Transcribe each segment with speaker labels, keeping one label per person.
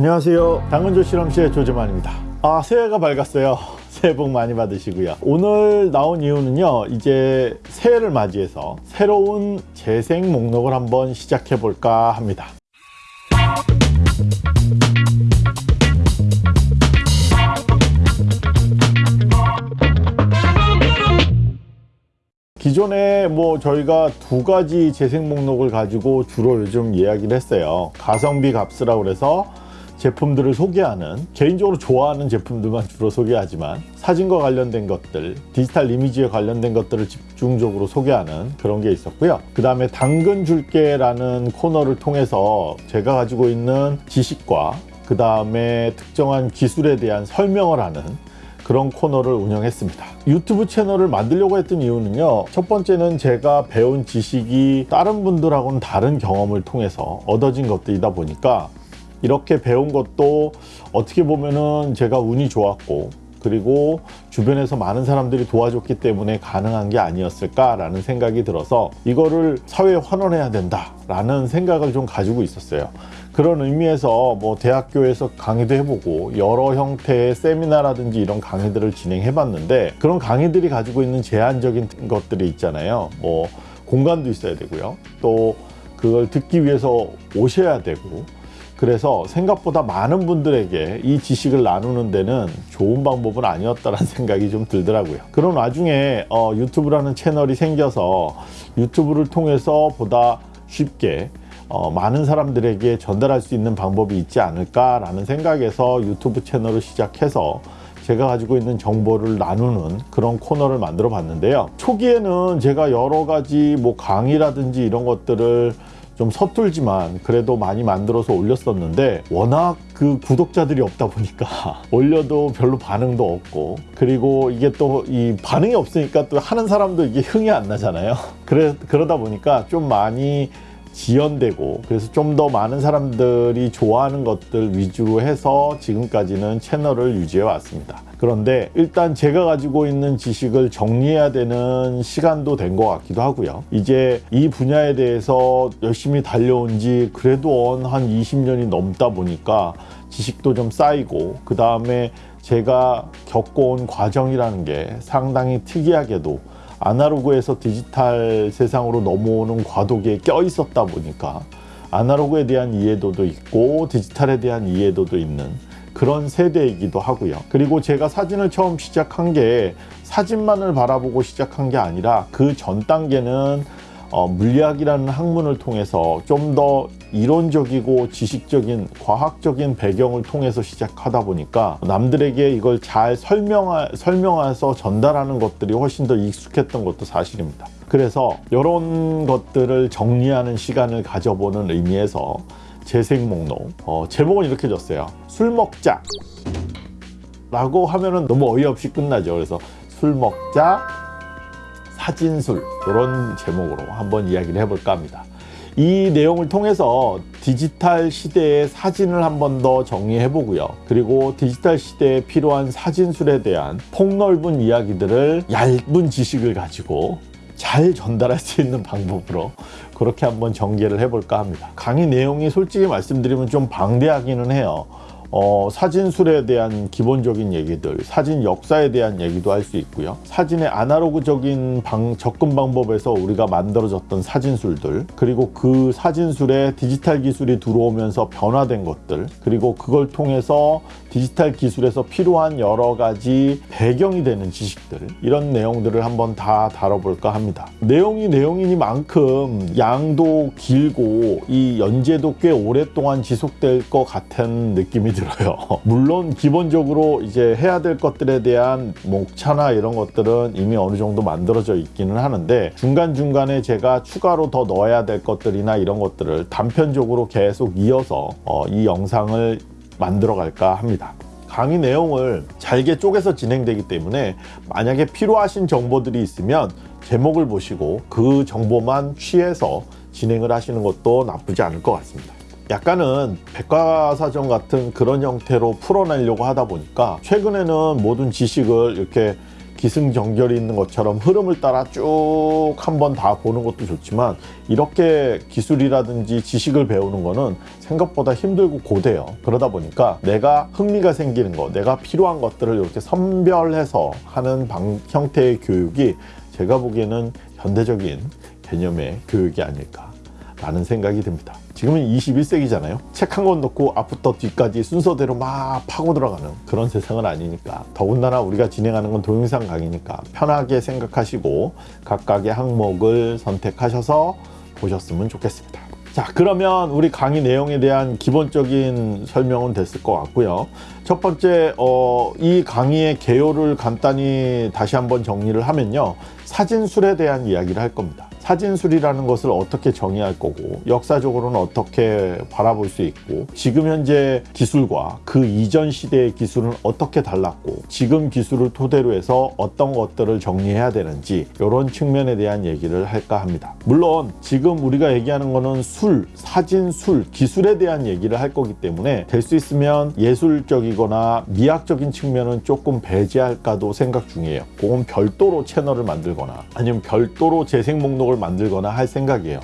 Speaker 1: 안녕하세요. 당근조 실험실의 조재만입니다. 아 새해가 밝았어요. 새해 복 많이 받으시고요. 오늘 나온 이유는요 이제 새해를 맞이해서 새로운 재생 목록을 한번 시작해 볼까 합니다. 기존에 뭐 저희가 두 가지 재생 목록을 가지고 주로 요즘 이야기를 했어요. 가성비 값이라고 그래서 제품들을 소개하는 개인적으로 좋아하는 제품들만 주로 소개하지만 사진과 관련된 것들 디지털 이미지에 관련된 것들을 집중적으로 소개하는 그런 게 있었고요. 그 다음에 당근 줄게 라는 코너를 통해서 제가 가지고 있는 지식과 그 다음에 특정한 기술에 대한 설명을 하는 그런 코너를 운영했습니다. 유튜브 채널을 만들려고 했던 이유는요 첫 번째는 제가 배운 지식이 다른 분들하고는 다른 경험을 통해서 얻어진 것들이다 보니까 이렇게 배운 것도 어떻게 보면은 제가 운이 좋았고 그리고 주변에서 많은 사람들이 도와줬기 때문에 가능한 게 아니었을까라는 생각이 들어서 이거를 사회에 환원해야 된다라는 생각을 좀 가지고 있었어요. 그런 의미에서 뭐 대학교에서 강의도 해보고 여러 형태의 세미나라든지 이런 강의들을 진행해 봤는데 그런 강의들이 가지고 있는 제한적인 것들이 있잖아요. 뭐 공간도 있어야 되고요. 또 그걸 듣기 위해서 오셔야 되고 그래서 생각보다 많은 분들에게 이 지식을 나누는 데는 좋은 방법은 아니었다는 생각이 좀 들더라고요. 그런 와중에 어, 유튜브라는 채널이 생겨서 유튜브를 통해서 보다 쉽게 어, 많은 사람들에게 전달할 수 있는 방법이 있지 않을까 라는 생각에서 유튜브 채널을 시작해서 제가 가지고 있는 정보를 나누는 그런 코너를 만들어 봤는데요. 초기에는 제가 여러 가지 뭐 강의라든지 이런 것들을 좀 서툴지만 그래도 많이 만들어서 올렸었는데 워낙 그 구독자들이 없다 보니까 올려도 별로 반응도 없고 그리고 이게 또 이 반응이 없으니까 또 하는 사람도 이게 흥이 안 나잖아요. 그래, 그러다 보니까 좀 많이 지연되고 그래서 좀 더 많은 사람들이 좋아하는 것들 위주로 해서 지금까지는 채널을 유지해 왔습니다 그런데 일단 제가 가지고 있는 지식을 정리해야 되는 시간도 된 것 같기도 하고요. 이제 이 분야에 대해서 열심히 달려온 지 그래도 한 20년이 넘다 보니까 지식도 좀 쌓이고 그 다음에 제가 겪어온 과정이라는 게 상당히 특이하게도 아날로그에서 디지털 세상으로 넘어오는 과도기에 껴 있었다 보니까 아날로그에 대한 이해도도 있고 디지털에 대한 이해도도 있는 그런 세대이기도 하고요. 그리고 제가 사진을 처음 시작한 게 사진만을 바라보고 시작한 게 아니라 그 전 단계는 어, 물리학이라는 학문을 통해서 좀 더 이론적이고 지식적인 과학적인 배경을 통해서 시작하다 보니까 남들에게 이걸 잘 설명하, 설명해서 전달하는 것들이 훨씬 더 익숙했던 것도 사실입니다. 그래서 이런 것들을 정리하는 시간을 가져보는 의미에서 재생 목록. 어, 제목은 이렇게 줬어요. 술 먹자. 라고 하면은 너무 어이없이 끝나죠. 그래서 술 먹자 사진술. 이런 제목으로 한번 이야기를 해볼까 합니다. 이 내용을 통해서 디지털 시대의 사진을 한 번 더 정리해 보고요. 그리고 디지털 시대에 필요한 사진술에 대한 폭넓은 이야기들을 얇은 지식을 가지고 잘 전달할 수 있는 방법으로 그렇게 한번 전개를 해볼까 합니다. 강의 내용이 솔직히 말씀드리면 좀 방대하기는 해요. 어, 사진술에 대한 기본적인 얘기들 사진 역사에 대한 얘기도 할 수 있고요. 사진의 아날로그적인 방, 접근 방법에서 우리가 만들어졌던 사진술들 그리고 그 사진술에 디지털 기술이 들어오면서 변화된 것들 그리고 그걸 통해서 디지털 기술에서 필요한 여러 가지 배경이 되는 지식들 이런 내용들을 한번 다 다뤄볼까 합니다. 내용이 내용이니만큼 양도 길고 이 연재도 꽤 오랫동안 지속될 것 같은 느낌이 들어요. 물론 기본적으로 이제 해야 될 것들에 대한 목차나 이런 것들은 이미 어느 정도 만들어져 있기는 하는데 중간중간에 제가 추가로 더 넣어야 될 것들이나 이런 것들을 단편적으로 계속 이어서 어, 이 영상을 만들어 갈까 합니다. 강의 내용을 잘게 쪼개서 진행되기 때문에 만약에 필요하신 정보들이 있으면 제목을 보시고 그 정보만 취해서 진행을 하시는 것도 나쁘지 않을 것 같습니다. 약간은 백과사전 같은 그런 형태로 풀어내려고 하다 보니까 최근에는 모든 지식을 이렇게 기승전결이 있는 것처럼 흐름을 따라 쭉 한번 다 보는 것도 좋지만 이렇게 기술이라든지 지식을 배우는 거는 생각보다 힘들고 고돼요. 그러다 보니까 내가 흥미가 생기는 거, 내가 필요한 것들을 이렇게 선별해서 하는 방, 형태의 교육이 제가 보기에는 현대적인 개념의 교육이 아닐까 라는 생각이 듭니다. 지금은 21세기잖아요. 책 한권 놓고 앞부터 뒤까지 순서대로 막 파고 들어가는 그런 세상은 아니니까 더군다나 우리가 진행하는 건 동영상 강의니까 편하게 생각하시고 각각의 항목을 선택하셔서 보셨으면 좋겠습니다. 자 그러면 우리 강의 내용에 대한 기본적인 설명은 됐을 것 같고요. 첫 번째 어, 이 강의의 개요를 간단히 다시 한번 정리를 하면요. 사진술에 대한 이야기를 할 겁니다. 사진술이라는 것을 어떻게 정의할 거고 역사적으로는 어떻게 바라볼 수 있고 지금 현재 기술과 그 이전 시대의 기술은 어떻게 달랐고 지금 기술을 토대로 해서 어떤 것들을 정리해야 되는지 이런 측면에 대한 얘기를 할까 합니다. 물론 지금 우리가 얘기하는 거는 술, 사진술, 기술에 대한 얘기를 할 거기 때문에 될 수 있으면 예술적이거나 미학적인 측면은 조금 배제할까도 생각 중이에요. 그건 별도로 채널을 만들거나 아니면 별도로 재생 목록을 만들거나 할 생각이에요.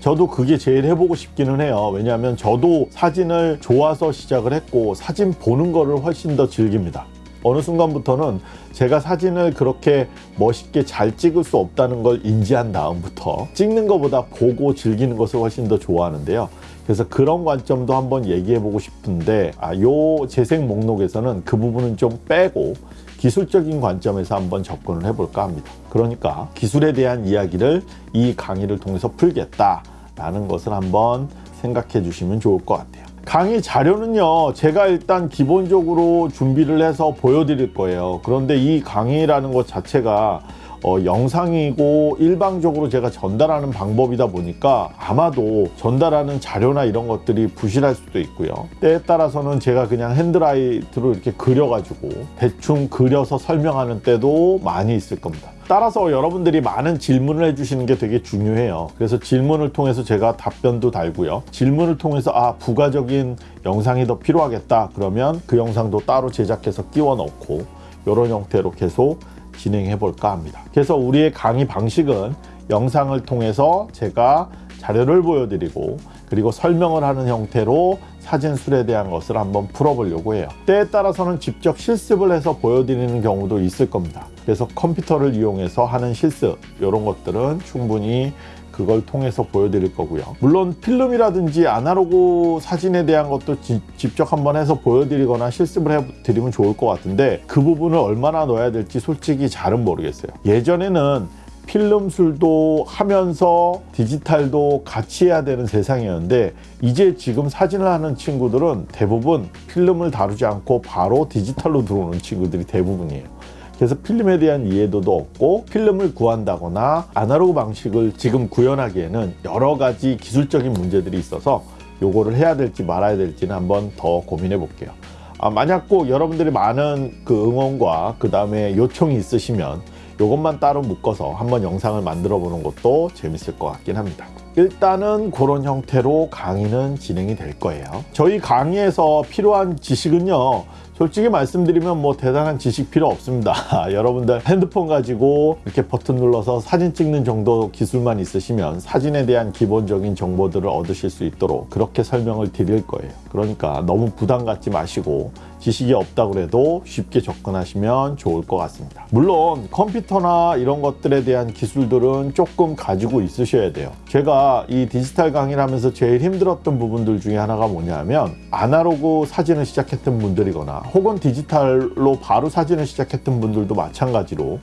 Speaker 1: 저도 그게 제일 해보고 싶기는 해요. 왜냐하면 저도 사진을 좋아서 시작을 했고 사진 보는 거를 훨씬 더 즐깁니다. 어느 순간부터는 제가 사진을 그렇게 멋있게 잘 찍을 수 없다는 걸 인지한 다음부터 찍는 것보다 보고 즐기는 것을 훨씬 더 좋아하는데요. 그래서 그런 관점도 한번 얘기해 보고 싶은데 아, 요 재생 목록에서는 그 부분은 좀 빼고 기술적인 관점에서 한번 접근을 해볼까 합니다. 그러니까 기술에 대한 이야기를 이 강의를 통해서 풀겠다 라는 것을 한번 생각해 주시면 좋을 것 같아요. 강의 자료는요, 제가 일단 기본적으로 준비를 해서 보여드릴 거예요. 그런데 이 강의라는 것 자체가 어, 영상이고 일방적으로 제가 전달하는 방법이다 보니까 아마도 전달하는 자료나 이런 것들이 부실할 수도 있고요. 때에 따라서는 제가 그냥 핸드라이트로 이렇게 그려가지고 대충 그려서 설명하는 때도 많이 있을 겁니다. 따라서 여러분들이 많은 질문을 해주시는 게 되게 중요해요. 그래서 질문을 통해서 제가 답변도 달고요. 질문을 통해서 아 부가적인 영상이 더 필요하겠다 그러면 그 영상도 따로 제작해서 끼워 넣고 이런 형태로 계속 진행해 볼까 합니다. 그래서 우리의 강의 방식은 영상을 통해서 제가 자료를 보여드리고 그리고 설명을 하는 형태로 사진술에 대한 것을 한번 풀어보려고 해요. 때에 따라서는 직접 실습을 해서 보여드리는 경우도 있을 겁니다. 그래서 컴퓨터를 이용해서 하는 실습 이런 것들은 충분히 그걸 통해서 보여드릴 거고요. 물론 필름이라든지 아날로그 사진에 대한 것도 지, 직접 한번 해서 보여드리거나 실습을 해드리면 좋을 것 같은데 그 부분을 얼마나 넣어야 될지 솔직히 잘은 모르겠어요. 예전에는 필름술도 하면서 디지털도 같이 해야 되는 세상이었는데 이제 지금 사진을 하는 친구들은 대부분 필름을 다루지 않고 바로 디지털로 들어오는 친구들이 대부분이에요. 그래서 필름에 대한 이해도도 없고 필름을 구한다거나 아날로그 방식을 지금 구현하기에는 여러 가지 기술적인 문제들이 있어서 요거를 해야 될지 말아야 될지는 한번 더 고민해 볼게요. 아, 만약 꼭 여러분들이 많은 그 응원과 그 다음에 요청이 있으시면 이것만 따로 묶어서 한번 영상을 만들어 보는 것도 재밌을 것 같긴 합니다. 일단은 그런 형태로 강의는 진행이 될 거예요. 저희 강의에서 필요한 지식은요. 솔직히 말씀드리면 뭐 대단한 지식 필요 없습니다. 여러분들 핸드폰 가지고 이렇게 버튼 눌러서 사진 찍는 정도 기술만 있으시면 사진에 대한 기본적인 정보들을 얻으실 수 있도록 그렇게 설명을 드릴 거예요. 그러니까 너무 부담 갖지 마시고 지식이 없다고 해도 쉽게 접근하시면 좋을 것 같습니다. 물론 컴퓨터나 이런 것들에 대한 기술들은 조금 가지고 있으셔야 돼요. 제가 이 디지털 강의를 하면서 제일 힘들었던 부분들 중에 하나가 뭐냐면 아날로그 사진을 시작했던 분들이거나 혹은 디지털로 바로 사진을 시작했던 분들도 마찬가지로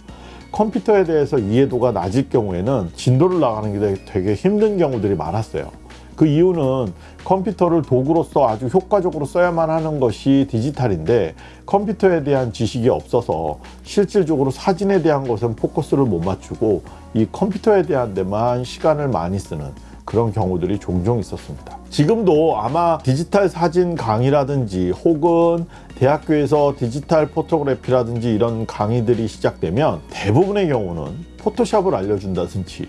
Speaker 1: 컴퓨터에 대해서 이해도가 낮을 경우에는 진도를 나가는 게 되게 힘든 경우들이 많았어요. 그 이유는 컴퓨터를 도구로서 아주 효과적으로 써야만 하는 것이 디지털인데 컴퓨터에 대한 지식이 없어서 실질적으로 사진에 대한 것은 포커스를 못 맞추고 이 컴퓨터에 대한 데만 시간을 많이 쓰는 그런 경우들이 종종 있었습니다. 지금도 아마 디지털 사진 강의라든지 혹은 대학교에서 디지털 포토그래피라든지 이런 강의들이 시작되면 대부분의 경우는 포토샵을 알려준다든지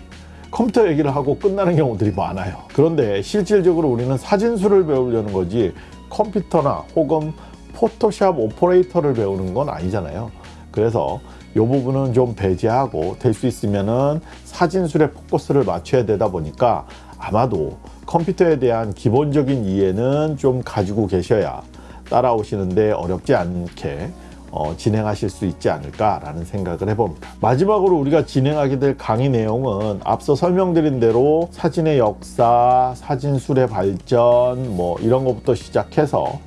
Speaker 1: 컴퓨터 얘기를 하고 끝나는 경우들이 많아요. 그런데 실질적으로 우리는 사진술을 배우려는 거지 컴퓨터나 혹은 포토샵 오퍼레이터를 배우는 건 아니잖아요. 그래서 이 부분은 좀 배제하고 될 수 있으면은 사진술에 포커스를 맞춰야 되다 보니까 아마도 컴퓨터에 대한 기본적인 이해는 좀 가지고 계셔야 따라오시는데 어렵지 않게 어, 진행하실 수 있지 않을까라는 생각을 해봅니다. 마지막으로 우리가 진행하게 될 강의 내용은 앞서 설명드린 대로 사진의 역사, 사진술의 발전 뭐 이런 것부터 시작해서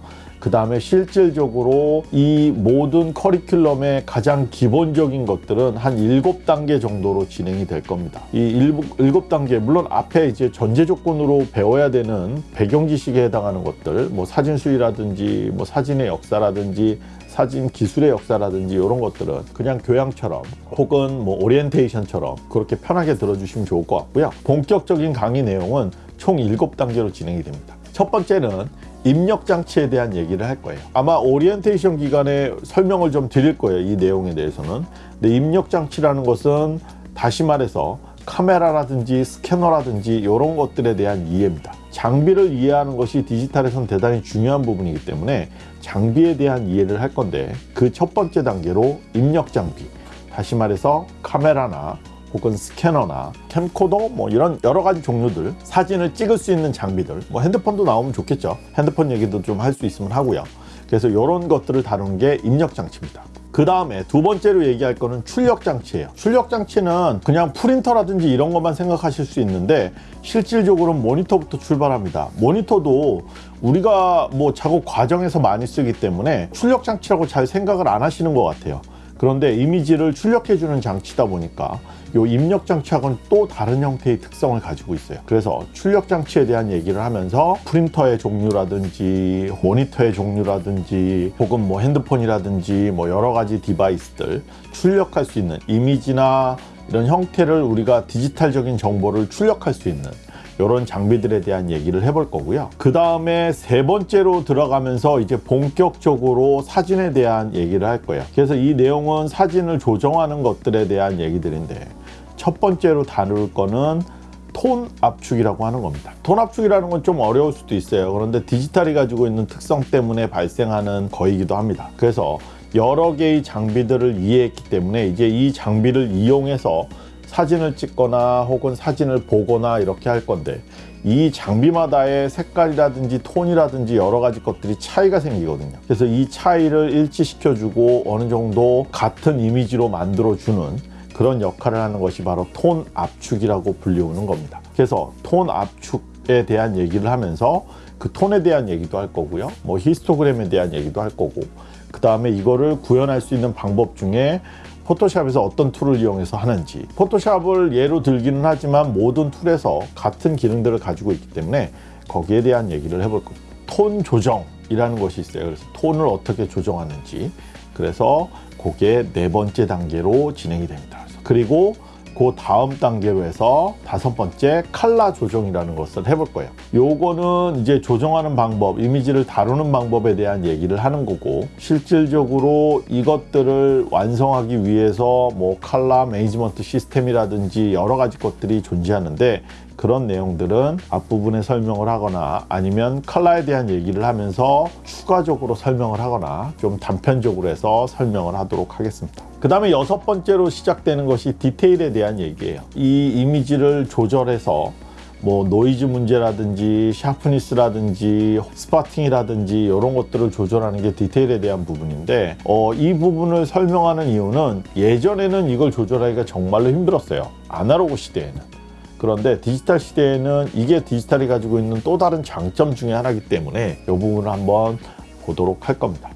Speaker 1: 그 다음에 실질적으로 이 모든 커리큘럼의 가장 기본적인 것들은 한 일곱 단계 정도로 진행이 될 겁니다. 이 일곱 단계 물론 앞에 이제 전제 조건으로 배워야 되는 배경 지식에 해당하는 것들, 뭐 사진수이라든지 뭐 사진의 역사라든지 사진 기술의 역사라든지 이런 것들은 그냥 교양처럼 혹은 뭐 오리엔테이션처럼 그렇게 편하게 들어주시면 좋을 것 같고요. 본격적인 강의 내용은 총 일곱 단계로 진행이 됩니다. 첫 번째는 입력 장치에 대한 얘기를 할 거예요. 아마 오리엔테이션 기간에 설명을 좀 드릴 거예요. 이 내용에 대해서는. 근데 입력 장치라는 것은 다시 말해서 카메라라든지 스캐너라든지 이런 것들에 대한 이해입니다. 장비를 이해하는 것이 디지털에선 대단히 중요한 부분이기 때문에 장비에 대한 이해를 할 건데 그 첫 번째 단계로 입력 장비 다시 말해서 카메라나 혹은 스캐너나 캠코더 뭐 이런 여러 가지 종류들 사진을 찍을 수 있는 장비들 뭐 핸드폰도 나오면 좋겠죠. 핸드폰 얘기도 좀 할 수 있으면 하고요. 그래서 이런 것들을 다루는 게 입력 장치입니다. 그 다음에 두 번째로 얘기할 거는 출력 장치예요. 출력 장치는 그냥 프린터라든지 이런 것만 생각하실 수 있는데 실질적으로 모니터부터 출발합니다. 모니터도 우리가 뭐 작업 과정에서 많이 쓰기 때문에 출력 장치라고 잘 생각을 안 하시는 것 같아요 그런데 이미지를 출력해 주는 장치다 보니까 이 입력 장치하고는 또 다른 형태의 특성을 가지고 있어요. 그래서 출력 장치에 대한 얘기를 하면서 프린터의 종류라든지 모니터의 종류라든지 혹은 뭐 핸드폰이라든지 뭐 여러 가지 device들 출력할 수 있는 이미지나 이런 형태를 우리가 디지털적인 정보를 출력할 수 있는 이런 장비들에 대한 얘기를 해볼 거고요. 그 다음에 세 번째로 들어가면서 이제 본격적으로 사진에 대한 얘기를 할 거예요. 그래서 이 내용은 사진을 조정하는 것들에 대한 얘기들인데 첫 번째로 다룰 거는 톤 압축이라고 하는 겁니다. 톤 압축이라는 건 좀 어려울 수도 있어요. 그런데 디지털이 가지고 있는 특성 때문에 발생하는 거이기도 합니다. 그래서 여러 개의 장비들을 이해했기 때문에 이제 이 장비를 이용해서 사진을 찍거나 혹은 사진을 보거나 이렇게 할 건데 이 장비마다의 색깔이라든지 톤이라든지 여러 가지 것들이 차이가 생기거든요. 그래서 이 차이를 일치시켜 주고 어느 정도 같은 이미지로 만들어 주는 그런 역할을 하는 것이 바로 톤 압축이라고 불리우는 겁니다. 그래서 톤 압축에 대한 얘기를 하면서 그 톤에 대한 얘기도 할 거고요. 뭐 히스토그램에 대한 얘기도 할 거고. 그 다음에 이거를 구현할 수 있는 방법 중에 포토샵에서 어떤 tool을 이용해서 하는지. 포토샵을 예로 들기는 하지만 모든 tool에서 같은 기능들을 가지고 있기 때문에 거기에 대한 얘기를 해볼 겁니다 톤 조정이라는 것이 있어요. 그래서 톤을 어떻게 조정하는지. 그래서 그게 네 번째 단계로 진행이 됩니다. 그리고 그 다음 단계로 해서 다섯 번째 칼라 조정이라는 것을 해볼 거예요. 요거는 이제 조정하는 방법 이미지를 다루는 방법에 대한 얘기를 하는 거고 실질적으로 이것들을 완성하기 위해서 뭐 칼라 매니지먼트 시스템이라든지 여러 가지 것들이 존재하는데 그런 내용들은 앞부분에 설명을 하거나 아니면 컬러에 대한 얘기를 하면서 추가적으로 설명을 하거나 좀 단편적으로 해서 설명을 하도록 하겠습니다 그 다음에 여섯 번째로 시작되는 것이 디테일에 대한 얘기예요. 이 이미지를 조절해서 뭐 노이즈 문제라든지 sharpness라든지 spotting이라든지 이런 것들을 조절하는 게 디테일에 대한 부분인데 어, 이 부분을 설명하는 이유는 예전에는 이걸 조절하기가 정말로 힘들었어요. 아날로그 시대에는. 그런데 디지털 시대에는 이게 디지털이 가지고 있는 또 다른 장점 중에 하나이기 때문에 이 부분을 한번 보도록 할 겁니다.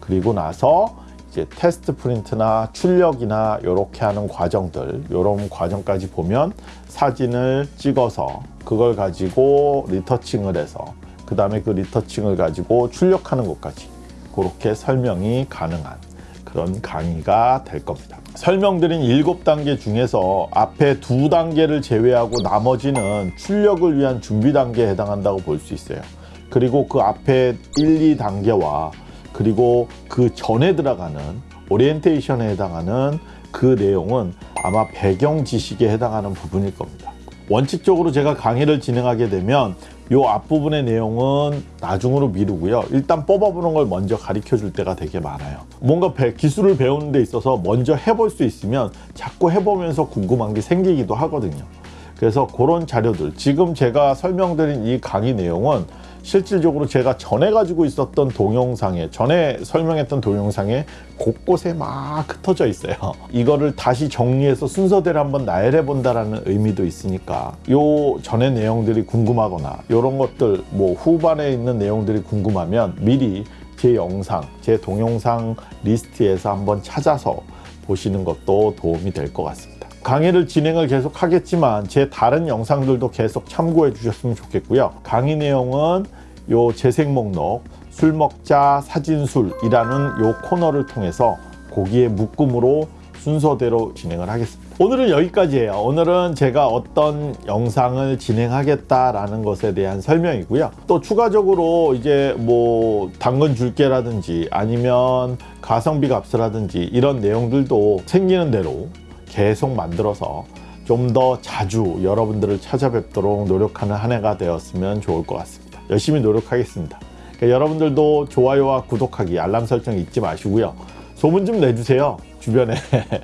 Speaker 1: 그리고 나서 이제 테스트 프린트나 출력이나 이렇게 하는 과정들 이런 과정까지 보면 사진을 찍어서 그걸 가지고 retouching을 해서 그 다음에 그 retouching을 가지고 출력하는 것까지 그렇게 설명이 가능한 그런 강의가 될 겁니다. 설명드린 일곱 단계 중에서 앞에 두 단계를 제외하고 나머지는 출력을 위한 준비 단계에 해당한다고 볼 수 있어요. 그리고 그 앞에 1, 2단계와 그리고 그 전에 들어가는 오리엔테이션에 해당하는 그 내용은 아마 배경 지식에 해당하는 부분일 겁니다 원칙적으로 제가 강의를 진행하게 되면 요 앞부분의 내용은 나중으로 미루고요. 일단 뽑아보는 걸 먼저 가르쳐 줄 때가 되게 많아요. 뭔가 배- 기술을 배우는 데 있어서 먼저 해볼 수 있으면 자꾸 해보면서 궁금한 게 생기기도 하거든요. 그래서 그런 자료들 지금 제가 설명드린 이 강의 내용은 실질적으로 제가 전에 가지고 있었던 동영상에 전에 설명했던 동영상에 곳곳에 막 흩어져 있어요. 이거를 다시 정리해서 순서대로 한번 나열해 본다라는 의미도 있으니까 요 전의 내용들이 궁금하거나 이런 것들 뭐 후반에 있는 내용들이 궁금하면 미리 제 영상, 제 동영상 리스트에서 한번 찾아서 보시는 것도 도움이 될 것 같습니다. 강의를 진행을 계속 하겠지만 제 다른 영상들도 계속 참고해 주셨으면 좋겠고요. 강의 내용은 요 재생 목록 술 먹자 사진술이라는 요 코너를 통해서 거기에 묶음으로 순서대로 진행을 하겠습니다. 오늘은 여기까지예요. 오늘은 제가 어떤 영상을 진행하겠다라는 것에 대한 설명이고요. 또 추가적으로 이제 뭐 당근 줄게라든지 아니면 가성비 값이라든지 이런 내용들도 생기는 대로 계속 만들어서 좀 더 자주 여러분들을 찾아뵙도록 노력하는 한 해가 되었으면 좋을 것 같습니다. 열심히 노력하겠습니다. 그러니까 여러분들도 좋아요와 구독하기, 알람 설정 잊지 마시고요. 소문 좀 내주세요. 주변에.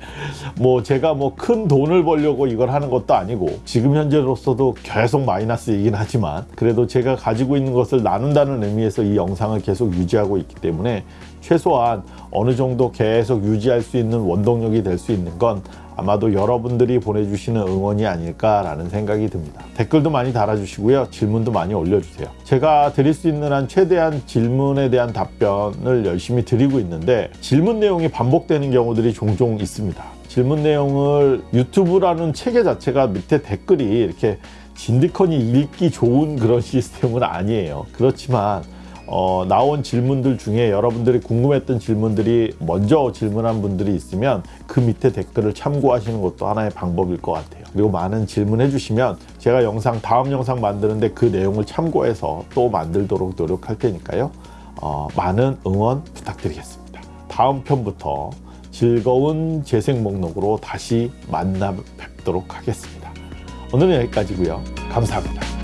Speaker 1: 뭐 제가 뭐 큰 돈을 벌려고 이걸 하는 것도 아니고 지금 현재로서도 계속 마이너스이긴 하지만 그래도 제가 가지고 있는 것을 나눈다는 의미에서 이 영상을 계속 유지하고 있기 때문에 최소한 어느 정도 계속 유지할 수 있는 원동력이 될 수 있는 건 아마도 여러분들이 보내주시는 응원이 아닐까라는 생각이 듭니다. 댓글도 많이 달아주시고요. 질문도 많이 올려주세요. 제가 드릴 수 있는 한 최대한 질문에 대한 답변을 열심히 드리고 있는데 질문 내용이 반복되는 경우들이 종종 있습니다. 질문 내용을 유튜브라는 체계 자체가 밑에 댓글이 이렇게 진득하니 읽기 좋은 그런 시스템은 아니에요. 그렇지만 어, 나온 질문들 중에 여러분들이 궁금했던 질문들이 먼저 질문한 분들이 있으면 그 밑에 댓글을 참고하시는 것도 하나의 방법일 것 같아요. 그리고 많은 질문해 주시면 제가 영상 다음 영상 만드는데 그 내용을 참고해서 또 만들도록 노력할 테니까요. 어, 많은 응원 부탁드리겠습니다. 다음 편부터 즐거운 재생 목록으로 다시 만나 뵙도록 하겠습니다. 오늘은 여기까지고요. 감사합니다.